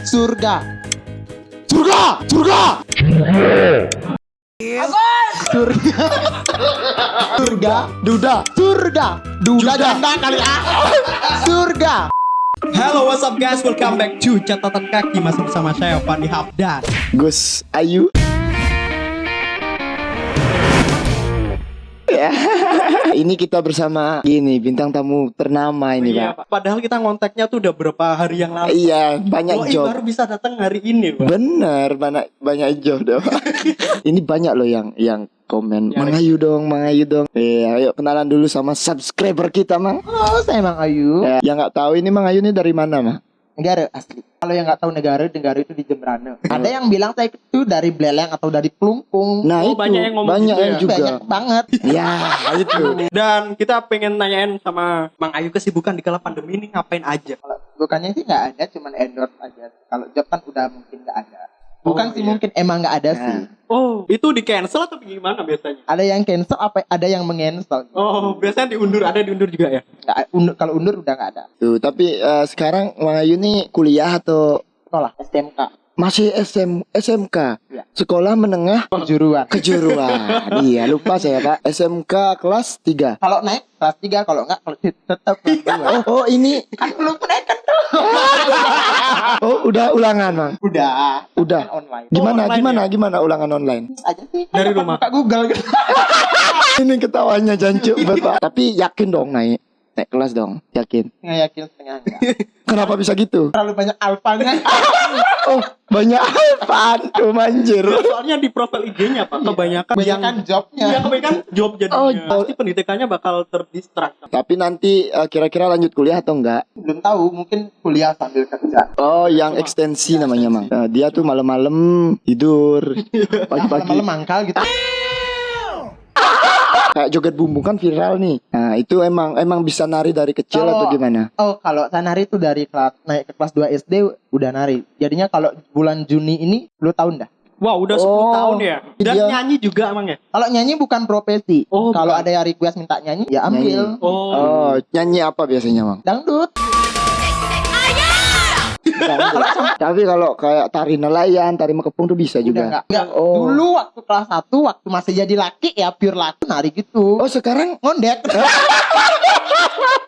Surga. Surga. Surga. Surga. Surga. Duda. Surga. Duda janda kali ah. Surga. Halo, what's up guys? Welcome back to catatan kaki masih bersama saya Fandi Hafdan. Gus Ayu. Ya. ini kita bersama gini bintang tamu ternama ini, Iya, Pak. Padahal kita ngontaknya tuh udah berapa hari yang lalu. Iya, banyak Oh, job. baru bisa datang hari ini, Pak. Bener, banyak banyak job dong. ini banyak loh yang yang komen. Yang Mang Ayu dong, Mang Ayu dong. Iya, ayo kenalan dulu sama subscriber kita, Mang. Oh, saya Mang Ayu. Ya, yang nggak tahu ini Mang Ayu ini dari mana, Mang? Negara asli. Kalau yang nggak tahu negara, negara itu di Jembrana. Ada yang bilang saya itu dari Beleng atau dari Pelungkung. Nah, Oh, itu banyak yang ngomong banyak gitu yang ya? juga. Banyak banget. Ya, itu. Dan kita pengen nanyain sama Mang Ayu kesibukan di kala pandemi ini ngapain aja? Kalau bukannya sih nggak ada, cuman endorse aja. Kalau job kan udah mungkin nggak ada. Oh, Bukan sih iya. mungkin emang nggak ada Nah. sih. Oh, itu di cancel atau gimana biasanya? Ada yang cancel, apa ada yang mengancel. Oh, biasanya diundur, ada diundur juga ya? Nggak, undur, kalau undur udah nggak ada. Tuh, tapi eh, sekarang Mang Ayu ini kuliah atau Sekolah STMK masih SM SMK? Ya. Sekolah menengah kejuruan. kejuruan. iya, lupa saya, Pak. SMK kelas 3. Kalau naik kelas 3, kalau nggak kalau tetap kelas 2. Oh, oh ini kan belum menaikkan tuh. oh udah ulangan, Mang. Udah. Udah. Kan online. Gimana online gimana gimana ulangan online? aja sih. Dari Kan rumah. Buka Google gitu. Ini ketawanya jancuk Bapak. Tapi yakin dong naik naik kelas dong, yakin. Nggak yakin setengah. Kenapa bisa gitu? Terlalu banyak alfanya. Oh, banyak apaan tuh manjir. Soalnya di profil IG-nya, Pak, kebanyakan yang Kebanyakan jobnya. Iya, kebanyakan job jadinya. Oh, Pasti pendidikannya bakal terdistract. Tapi nanti eh, kira-kira lanjut kuliah atau enggak? Belum tahu, mungkin kuliah sambil kerja. Oh, yang ekstensi namanya, Mang. Eh, dia tuh malam-malam tidur, pagi-pagi Malam-malam mangkal gitu. kayak joget bumbung kan viral nih. Nah, itu emang emang bisa nari dari kecil Kalau- atau gimana? Oh, kalau saya nari itu dari kelas naik ke kelas 2 SD udah nari. Jadinya kalau bulan Juni ini 10 tahun dah. Wow, udah 10 Oh, tahun ya. Dan iya. nyanyi juga emang ya? Kalau nyanyi bukan profesi. Oh, kalau ada yang request minta nyanyi, ya ambil. Oh, Oh, nyanyi apa biasanya, Mang? Dangdut. Tapi kalau kayak tari nelayan, tari mekepung tuh bisa Udah juga. enggak. Enggak. Oh. Dulu waktu kelas 1 waktu masih jadi laki ya pure laki nari gitu. Oh, sekarang ngondek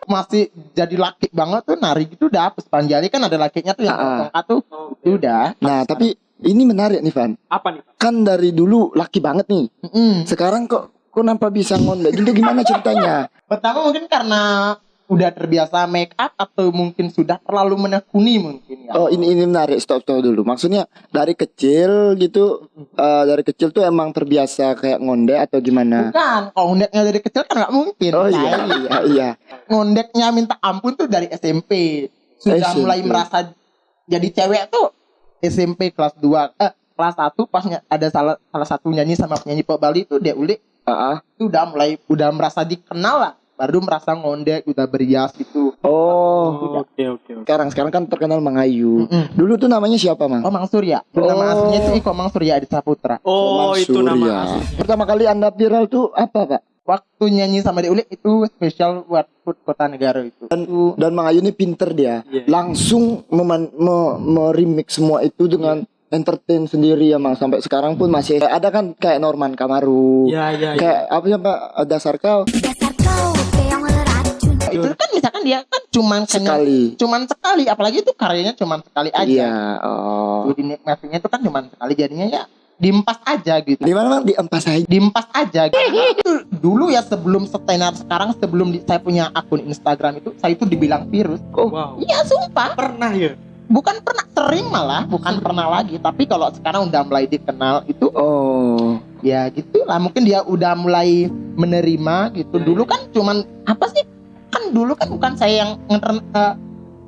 masih jadi laki banget tuh nari gitu dah Puspanjali kan ada lakinya tuh yang Ah, ah. tongkat tuh Oh. Itu udah Nah, tapi ini menarik nih, Van. Apa nih? Pak? Kan dari dulu laki banget nih. Mm-mm. Sekarang kok kok nampak bisa ngondek? Itu gimana ceritanya? pertama mungkin karena udah terbiasa make up atau mungkin sudah terlalu menekuni mungkin ya Oh, ini ini menarik. Stop stop dulu. Maksudnya dari kecil gitu eh, dari kecil tuh emang terbiasa kayak ngondek atau gimana? bukan kalau ngondeknya dari kecil kan nggak mungkin Oh iya, Say. iya, iya. ngondeknya minta ampun tuh dari SMP sudah SMP. mulai merasa jadi cewek tuh SMP kelas 2 eh kelas 1 pas ada salah salah satu nyanyi sama penyanyi pop Bali tuh dia ulik Ah, ah. itu udah mulai udah merasa dikenal lah baru merasa ngondek udah berias gitu Oh, Oke, oke, oke. sekarang sekarang kan terkenal Mangayu. Mm-mm. Dulu tuh namanya siapa, Mang? oh Mang Surya nama Oh. aslinya itu Iko Mang Surya Adi Saputra Oh, Mang itu Surya. nama asli. Pertama kali Anda viral tuh apa, Pak? waktu nyanyi sama dia ulik itu spesial buat food kota negara itu Itu- Dan Mang Ayu ini pinter dia. Iya. Langsung meman- me- meremix semua itu dengan entertain sendiri ya, Mang. Sampai sekarang pun masih ada kan kayak Norman Kamaru. Iya, iya, iya. Kayak apa sih, Pak? Dasar kau itu kan misalkan dia kan cuman kena- sekali. cuman sekali apalagi itu karyanya cuman sekali aja Iya, oh. Jadi nikmatinya itu kan cuman sekali jadinya ya diempas aja gitu Di mana, Mang? Di empas aja. diempas aja gitu. Itu dulu ya sebelum setenar sekarang sebelum di- saya punya akun Instagram itu saya itu dibilang virus Wow. iya sumpah Pernah ya? bukan pernah sering malah bukan pernah lagi tapi kalau sekarang udah mulai dikenal itu Oh. ya gitu lah mungkin dia udah mulai menerima gitu Ya, dulu kan cuman apa sih kan dulu kan bukan saya yang eh,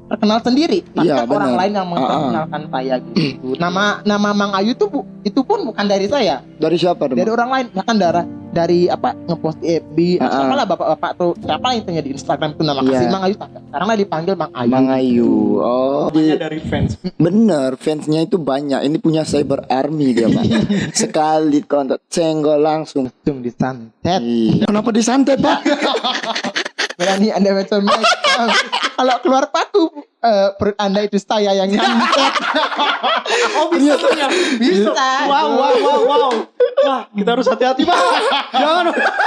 terkenal sendiri tapi Iya, kan orang lain yang Ah, ah. memperkenalkan saya gitu nama nama Mang Ayu tuh bu, itu pun bukan dari saya Dari siapa, dong? dari orang lain bahkan darah dari apa ngepost di FB ah. siapa lah bapak-bapak tuh siapa yang tanya di Instagram tuh nama Iya. kasih Mang Ayu sekarang lah dipanggil Mang Ayu Mang Ayu. Oh, Namanya di- dari fans. bener. Fansnya itu banyak. Ini punya cyber army dia, Pak. Sekali kontak senggol langsung. langsung disantet Iya. Kenapa disantet, Pak? berani anda macam kalau keluar paku eh, perut anda itu saya yang nyantet Oh bisa ternyata. bisa Wow, wow, wow, wow. Wah, kita harus hati-hati, Pak. Jangan.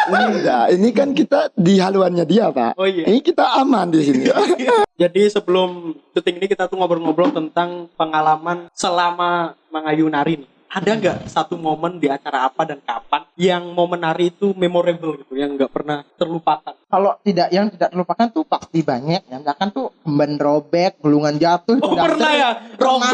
Enggak, ini kan kita di haluannya dia, Pak. Oh, iya. Ini kita aman di sini. Jadi sebelum syuting ini kita tuh ngobrol-ngobrol tentang pengalaman selama mengayu nari nih. Ada nggak satu momen di acara apa dan kapan yang momen nari itu memorable gitu, yang nggak pernah terlupakan? kalau tidak yang tidak terlupakan tuh pasti banyak ya misalkan tuh kemben robek gulungan jatuh itu Oh pernah ya? Robek.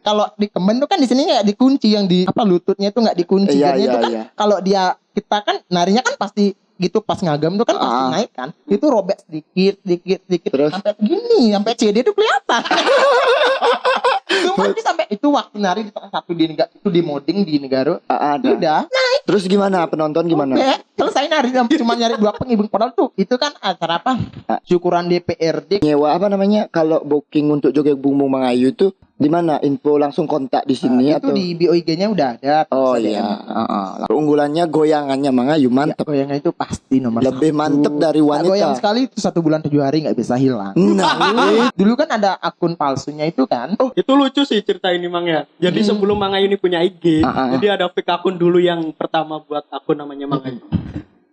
kalau di kemben tuh kan di sini nggak dikunci yang di apa lututnya itu nggak dikunci Iya, iya, itu kan iya. kalau dia kita kan narinya kan pasti gitu pas ngagam tuh kan pasti Ah. naik kan itu robek sedikit sedikit sedikit Terus? sampai gini sampai CD itu kelihatan Cuma sampai itu waktu nari di salah satu di negara itu di moding di negara Ah, ada. udah Terus gimana penonton gimana? Oke, selesai nari cuma nyari dua penghibur padahal tuh itu kan acara apa? Syukuran DPRD. Nyewa apa namanya? Kalau booking untuk joget bumbung Mengayu itu di mana? Info langsung kontak di sini Nah, itu atau? di BOIG-nya udah ada. Oh iya. ada Ah, ah. Keunggulannya goyangannya Mengayu mantap. Goyangan itu pasti nomor Lebih satu. mantep dari Nah, wanita. goyang sekali itu satu bulan tujuh hari nggak bisa hilang. Nah, Dulu kan ada akun palsunya itu kan. Oh, Itu lucu sih cerita ini Mang ya. Jadi Hmm. sebelum Mang Ayu ini punya IG, Ah, ah. jadi ada fake akun dulu yang pertama buat akun namanya Mang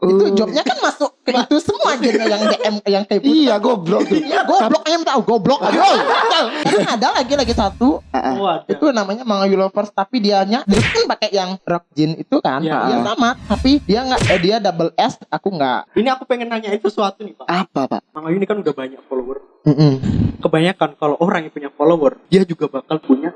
Itu jobnya kan masuk ke itu semua aja yang DM yang kayak gitu. iya goblok tuh. Iya, goblok ayam tahu, goblok. Aduh. Kan ada lagi lagi satu ada. itu namanya Mangayu Lovers tapi dianya dia kan pakai yang rock jean itu kan Ya. dia sama tapi dia nggak eh, dia double S aku nggak Ini aku pengen nanyain sesuatu nih Pak. Apa, Pak? Mang Ayu ini kan udah banyak follower. Mm-mm. Kebanyakan kalau orang yang punya follower, dia juga bakal punya.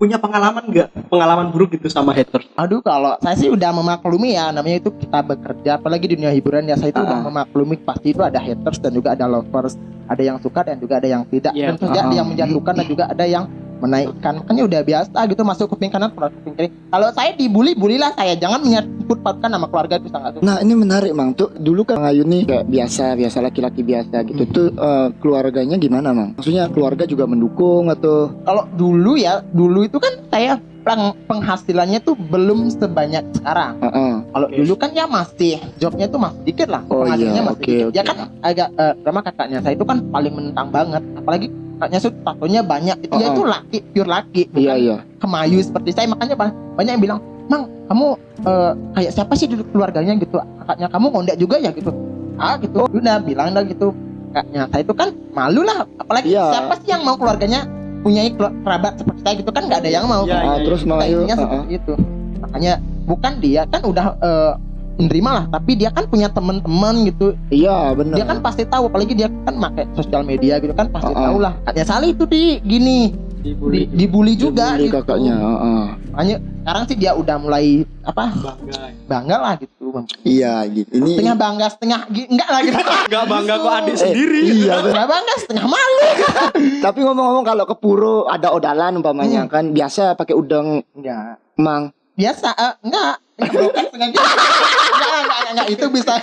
Punya pengalaman nggak? Pengalaman buruk gitu sama haters? aduh kalau saya sih udah memaklumi ya namanya itu kita bekerja apalagi di dunia hiburan ya saya itu udah Ah. memaklumi pasti itu ada haters dan juga ada lovers ada yang suka dan juga ada yang tidak Iya. tentu saja ada Ah. yang menjatuhkan dan juga ada yang menaikkan makanya udah biasa gitu masuk kuping kanan keluar kuping kiri kalau saya dibully bulilah saya jangan menyebut pautkan nama keluarga itu sangat Nah ini menarik mang tuh dulu kan Mengayu nih kayak biasa biasa laki-laki biasa gitu tuh eh, keluarganya gimana mang? Maksudnya keluarga juga mendukung atau? kalau dulu ya dulu itu kan saya peng- penghasilannya tuh belum sebanyak sekarang Ah, ah. kalau Oke. dulu kan ya masih jobnya tuh masih dikit lah Oh penghasilannya iya, masih oke, dikit. ya oke. kan agak eh, sama kakaknya saya itu kan paling menentang banget apalagi kakaknya tuh tatonya banyak. Itu ya itu laki pure laki Iya bukan iya. kemayu seperti saya. Makanya ba- banyak yang bilang mang kamu eh, kayak siapa sih dulu keluarganya? Gitu. Kakaknya kamu ngondek juga ya? Gitu. Ah gitu. Udah bilang dah gitu. Kakaknya saya itu kan malu lah. Apalagi Iya. siapa sih yang mau keluarganya punya kerabat seperti saya gitu kan nggak ada yang mau. Iya, Ah, iya, terus iya. Seperti itu. Makanya bukan dia kan udah eh, menerima lah tapi dia kan punya teman-teman gitu Iya benar. dia kan pasti tahu apalagi dia kan pakai sosial media gitu kan pasti Ah, ah. tahu lah kakaknya Sali itu di gini Dibully. di, dibully juga Dibully gitu. kakaknya. ah, ah. makanya sekarang sih dia udah mulai apa bangga. bangga lah gitu Iya gitu. Ini setengah bangga setengah enggak lah gitu Enggak bangga kok adik Eh, sendiri. Iya benar. setengah bangga setengah malu Tapi ngomong-ngomong kalau ke puro ada odalan umpamanya Hmm. kan biasa pakai udang enggak mang. biasa eh, enggak enggak itu bisa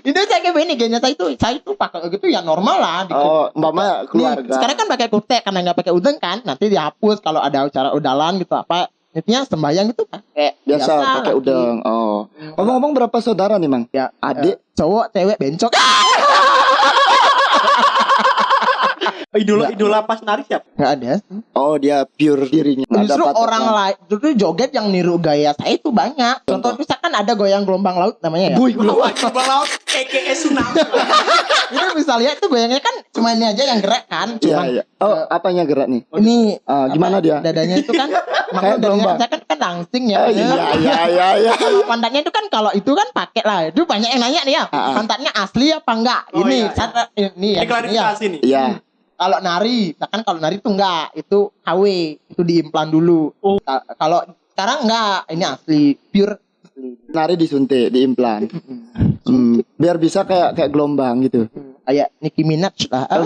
itu saya kayak begini gengnya saya itu saya itu pakai gitu ya normal lah di Oh umpama Nih, keluarga. sekarang kan pakai kutek karena nggak pakai udeng kan nanti dihapus kalau ada acara udalan gitu apa intinya sembahyang gitu pakai biasa pakai lagi. udang. Oh. Ngomong-ngomong berapa saudara nih mang? ya Adik. eh, cowok cewek bencok Idola idola pas nari siapa? nggak ada Oh dia pure dirinya. Ada justru patokan. orang lain justru joget yang niru gaya saya itu banyak contoh misalkan ada goyang gelombang laut namanya ya buy. Gelombang laut KKS tsunami. itu bisa lihat itu goyangnya kan cuma ini aja yang gerak kan Iya cuma iya. Oh apanya gerak nih? ini Ah, gimana apa, dia? dadanya itu kan makanya dadanya gelombang. kan saya kan kan langsing ya Oh, iya iya iya iya. kalau pantatnya itu kan kalau itu kan pakai lah itu banyak yang nanya nih ya Ah, ah. pantatnya asli apa enggak Oh, ini iya, iya. saya- ini ya Ini ini ya klarifikasi nih. Iya. Kalau nari misalkan kalau nari itu enggak itu KW itu diimplan dulu Oh. Ka- kalau sekarang enggak ini asli pure asli Nari disuntik, diimplan. Hmm, biar bisa kayak kayak gelombang gitu. kayak Nicki Minaj lah Ah.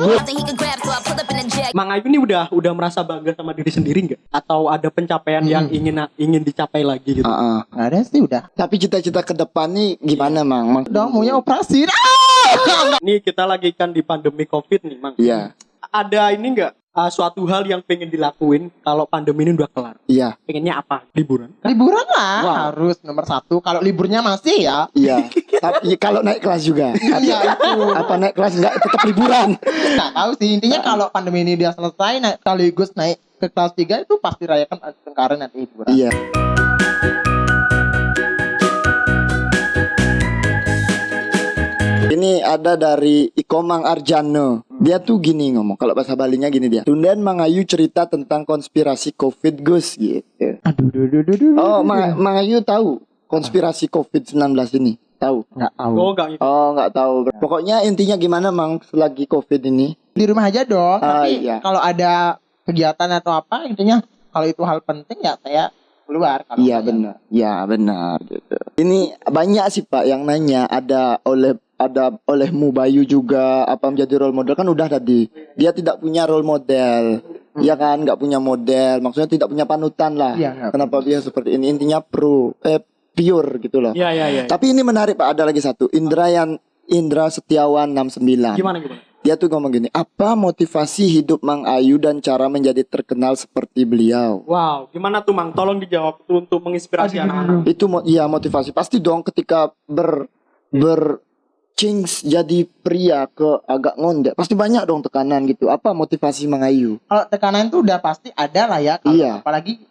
Mang Ayu ini udah udah merasa bangga sama diri sendiri nggak? Atau ada pencapaian yang Hmm. ingin ingin dicapai lagi gitu? Ah, ah. nggak ada sih udah Tapi cita-cita ke depan nih gimana, Mang? Mang? udah maunya operasi Ah! Nih kita lagi kan di pandemi Covid nih, Mang. Iya. Ada ini nggak uh, suatu hal yang pengen dilakuin kalau pandemi ini udah kelar. Iya, Pengennya apa? Liburan? Liburan lah Wow. harus nomor satu. Kalau liburnya masih ya. iya. Tapi kalau naik kelas juga. Iya itu. Apa naik kelas enggak tetap liburan? Nggak tahu sih intinya kalau pandemi ini dia selesai naik sekaligus naik ke kelas 3 itu pasti rayakan Tengkaren nanti liburan. Iya. Ini ada dari Ikomang Arjano. Dia tuh gini ngomong. Kalau bahasa Balinya gini dia. Tundan Mangayu cerita tentang konspirasi COVID Gus gitu. Aduh, duh, duh, duh, duh, Oh, Ma. Mangayu tahu konspirasi COVID-19 ini? Tahu? nggak tahu. Oh, enggak gitu. Oh, tahu. Pokoknya intinya gimana Mang selagi COVID ini? Di rumah aja dong. Ah, Tapi iya. kalau ada kegiatan atau apa intinya kalau itu hal penting ya saya keluar. Kalau Iya benar. Iya benar gitu. Ini banyak sih Pak yang nanya ada oleh ada olehmu Bayu juga apa menjadi role model kan udah tadi. Dia tidak punya role model. Iya kan nggak punya model. Maksudnya tidak punya panutan lah. Iya, nggak Kenapa dia seperti ini? Intinya pro eh pure gitu loh. Iya, iya, iya. Tapi ini menarik Pak, ada lagi satu. Indra yang Indra Setiawan 69. Gimana gimana? Dia tuh ngomong gini, apa motivasi hidup Mang Ayu dan cara menjadi terkenal seperti beliau? Wow, gimana tuh Mang? Tolong dijawab tuh untuk menginspirasi anak-anak. itu mo- iya motivasi pasti dong ketika ber ber change jadi pria ke agak ngondek pasti banyak dong tekanan gitu apa motivasi mengayu Kalau tekanan itu udah pasti ada lah ya. Kalau Iya. Apalagi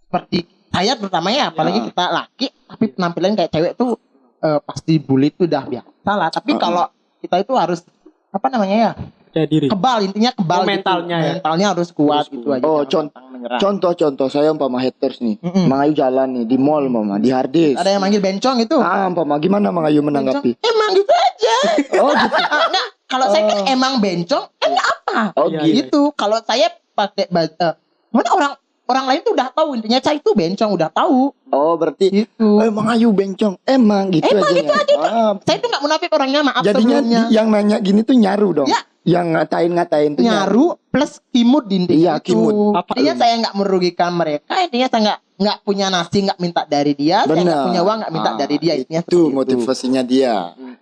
seperti saya terutama ya, apalagi Ya. kita laki tapi penampilan kayak cewek tuh eh, pasti bully itu udah biasa lah. Tapi Uh-uh. kalau kita itu harus apa namanya ya Percaya diri. kebal intinya kebal Oh, gitu. mentalnya ya. mentalnya harus kuat Harus gitu kuat. aja Oh, jangan menyerah. contoh-contoh saya umpama haters nih Mm-mm. mengayu jalan nih di mall mama di hardis. Ada yang manggil bencong itu? Ah umpama gimana mengayu menanggapi? Bencong, emang gitu aja. Oh gitu. Ah, nggak, kalau saya kan Oh. emang bencong kan apa? Oh Iya, gitu. gitu. Kalau saya pakai baju eh, mana orang orang lain tuh udah tahu intinya saya itu bencong udah tahu. Oh berarti gitu. Eh mengayu bencong emang gitu Emang aja gitu aja, ah, saya tuh nggak munafik orangnya maaf jadinya sebelumnya. yang nanya gini tuh nyaru dong. Ya. Yang ngatain-ngatain tuh nyaru plus kimut di intinya Iya, itu. kimut. Apa intinya itu? saya nggak merugikan mereka intinya saya nggak nggak punya nasi nggak minta dari dia saya nggak punya uang nggak minta Ah, dari dia intinya itu seperti motivasinya dia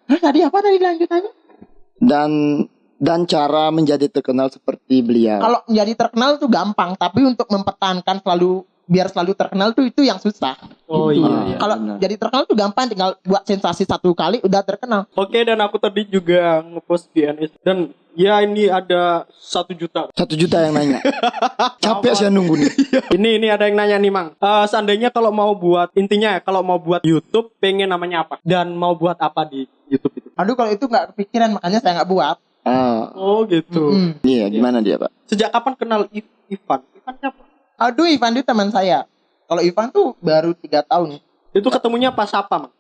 Hah, tadi apa tadi lanjutannya dan dan cara menjadi terkenal seperti beliau. kalau menjadi terkenal tuh gampang tapi untuk mempertahankan selalu biar selalu terkenal tuh itu yang susah Oh Gitu. iya, iya. kalau jadi terkenal tuh gampang tinggal buat sensasi satu kali udah terkenal Oke, dan aku tadi juga ngepost di NS dan ya ini ada satu juta. Satu juta yang nanya. Capek saya nunggu nih. Ini ini ada yang nanya nih Mang. Eh, seandainya kalau mau buat intinya ya kalau mau buat YouTube pengen namanya apa dan mau buat apa di YouTube itu? aduh kalau itu nggak kepikiran makanya saya nggak buat Ah, Oh gitu. Mm-mm. iya gimana dia pak? Sejak kapan kenal Ivan? Aduh Ivan itu teman saya kalau Ivan tuh baru tiga tahun Itu ketemunya pas apa Mang?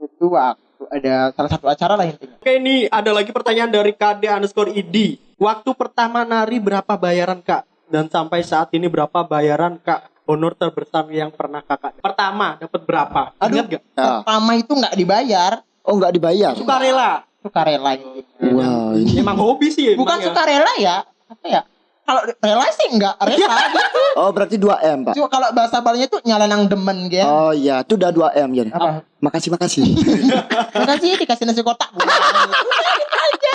itu waktu ada salah satu acara lah intinya Oke ini ada lagi pertanyaan dari KD underscore ID. Waktu pertama nari berapa bayaran kak? Dan sampai saat ini berapa bayaran kak? Honor terbesar yang pernah kakak. Pertama dapat berapa? Aduh. Ingat gak? Pertama itu nggak dibayar Oh nggak dibayar? Sukarela. sukarela intinya. Wow ini. Emang hobi sih. bukan ya. sukarela ya apa ya kalau rela sih nggak rela gitu. Oh berarti 2 m pak? Cuma kalau bahasa Balinya tuh nyalanang demen gitu Oh iya, itu udah 2 m jadi. apa? Makasih makasih. makasih dikasih nasi kotak. Bukan gitu aja.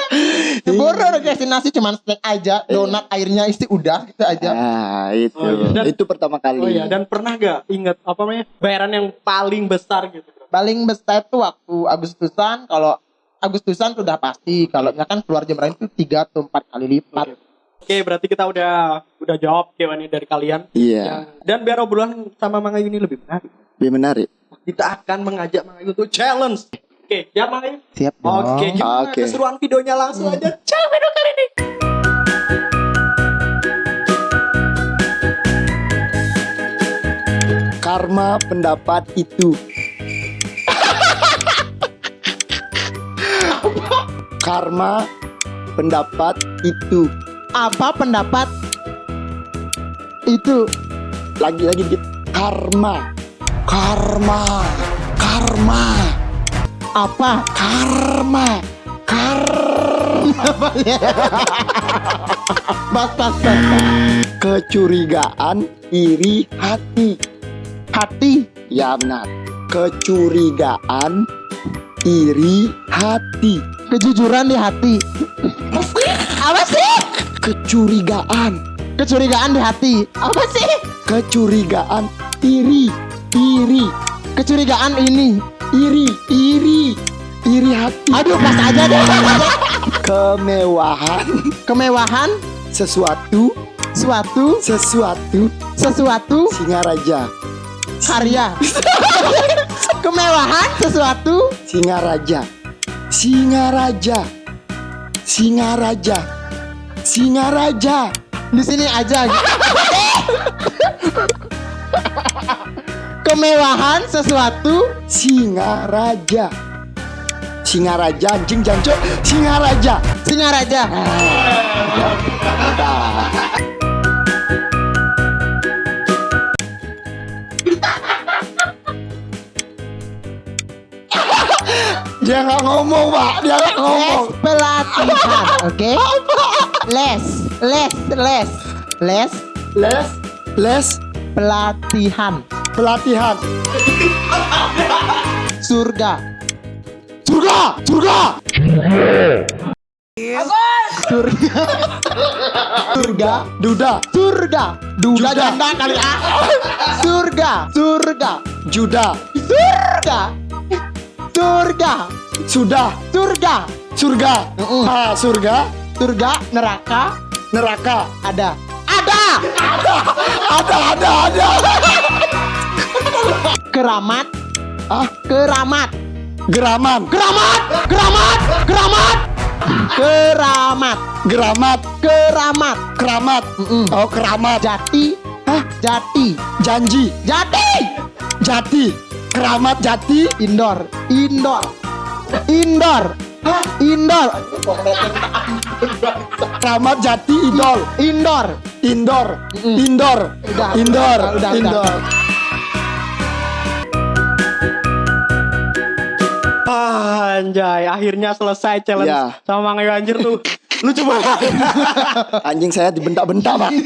Boro dikasih nasi cuman snack aja. Donat airnya isi udah gitu aja. Ah itu, Oh, iya. Dan- itu pertama kali. Oh iya, dan pernah gak ingat apa namanya bayaran yang paling besar gitu? paling besar tuh waktu Agustusan kalau Agustusan tuh udah pasti. Kalau misalkan keluar jam lain itu tiga atau empat kali lipat Oke, berarti kita udah udah jawab Q&A dari kalian. Iya, Yang- dan biar obrolan sama Mang Ayu ini lebih menarik, lebih menarik. kita akan mengajak Mang Ayu untuk challenge. Oke, siap Mang Ayu? siap dong Oke, gimana Oke. keseruan videonya langsung aja. Ciao video kali ini. Karma pendapat itu. Karma pendapat itu. Apa pendapat itu Lagi-lagi dikit. Karma. Karma. Karma. apa Karma. Karma. bas bas Kecurigaan iri hati. hati Ya benar. Kecurigaan iri hati. kejujuran di hati apa sih Kecurigaan Kecurigaan di hati. Apa sih? Kecurigaan iri, iri, Kecurigaan ini. iri, iri, iri hati. Aduh, pas aja deh. Kemewahan Kemewahan sesuatu, suatu sesuatu sesuatu Singaraja. karya. Kemewahan sesuatu Singaraja. Singaraja. Singaraja. Singaraja. di sini aja. Kemewahan sesuatu Singaraja. Singaraja anjing jancok Singaraja. Singaraja. Dia nggak ngomong, Pak. Dia nggak ngomong. pelatihan, oke? Les, les, les, les Les les pelatihan pelatihan. surga. Surga, surga. Surga. Surga. Duda, Surga. Duda janda kali ah. Surga. Surga. Juda. Surga. Surga. Sudah, Surga. surga. Ah, surga, Surga, neraka neraka. ada. Ada. Ada, ada, ada. Keramat. Ah, Keramat. geraman, Keramat. Keramat. Keramat. Keramat. geramat, Keramat. keramat. Mm-mm. Oh, keramat. Jati. Hah? Jati. Janji, Jati. jati. Keramat jati. Indoor. Indoor. Indoor. Indoor. Keramat jati idol. Indoor. Indoor, Mm-mm. indoor, Udah, indoor, udah, udah, udah. indoor. Ah, anjay, akhirnya selesai challenge Ya. sama Mang Ayu anjir tuh. Lucu banget. Anjing saya dibentak-bentak, Pak.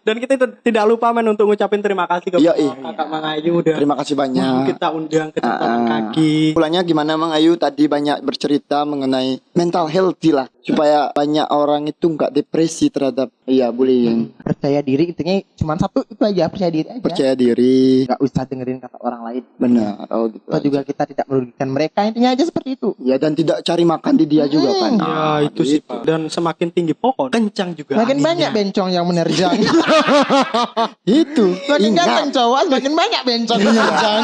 Dan kita itu tidak lupa men untuk ngucapin terima kasih ke Yoi. kakak Mang Ayu udah Terima kasih banyak. kita undang ke Ah, Kaki. Pulangnya gimana Mang Ayu tadi banyak bercerita mengenai mental healthy lah supaya banyak orang itu nggak depresi terhadap iya bullying. Percaya diri intinya cuma satu itu aja percaya diri aja. Percaya diri. Gak usah dengerin kata orang lain. Benar. Oh gitu. Atau juga kita tidak merugikan mereka intinya aja seperti itu. Ya dan tidak cari makan di dia juga kan. Ya Ah, itu sih gitu. Pak. Dan semakin tinggi pohon, kencang juga Makin anginnya. banyak bencong yang menerjang. Itu. Makin Ingat. ganteng cowok, makin banyak bencong menerjang.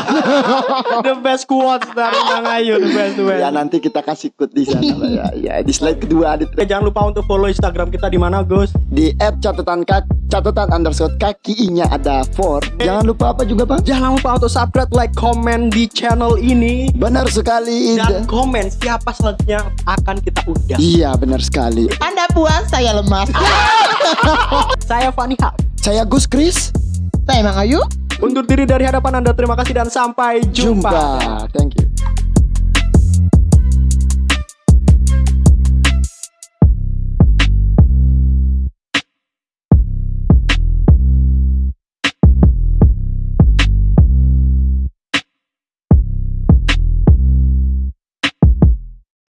the best quotes dari Mang Ayu, the best, the best. Ya nanti kita kasih quote di sana ya. Ya di slide kedua di, Oke, jangan lupa untuk follow Instagram kita di mana, Gus? di app catatan kaki catatan underscore kaki i-nya ada for. Jangan lupa apa juga bang? Jangan lupa untuk subscribe, like, komen di channel ini Benar sekali. dan komen siapa selanjutnya akan kita undang. Iya benar sekali. Anda puas, saya lemas. Saya Fani Haq. Saya Gus Kris. Saya Mang Ayu. Undur diri dari hadapan Anda. Terima kasih dan sampai jumpa. Jumpa. Thank you.